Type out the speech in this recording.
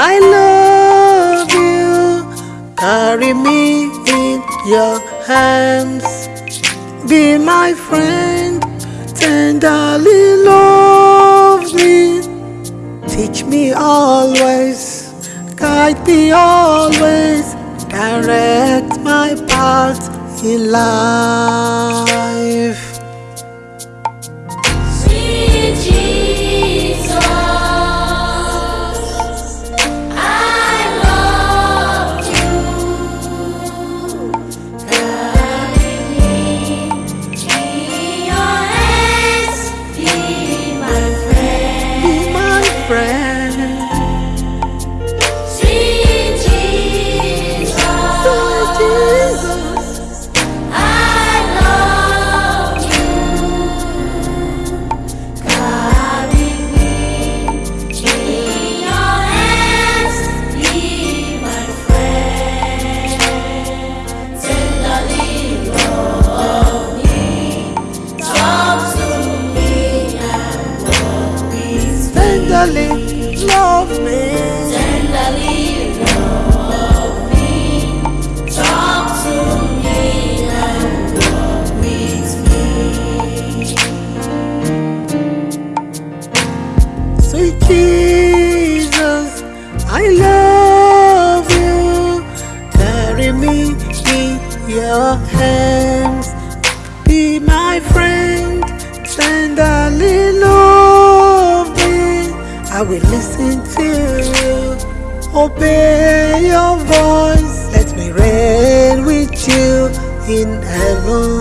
I love you. Carry me in your hands. Be my friend. Tenderly love me. Teach me always. Guide me always. Direct my path in life. Tenderly love me. Tenderly love me, talk to me and walk with me. Sweet Jesus, I love you. Carry me in your hands. Be my friend, tenderly love obey your voice. Let me reign with you in heaven.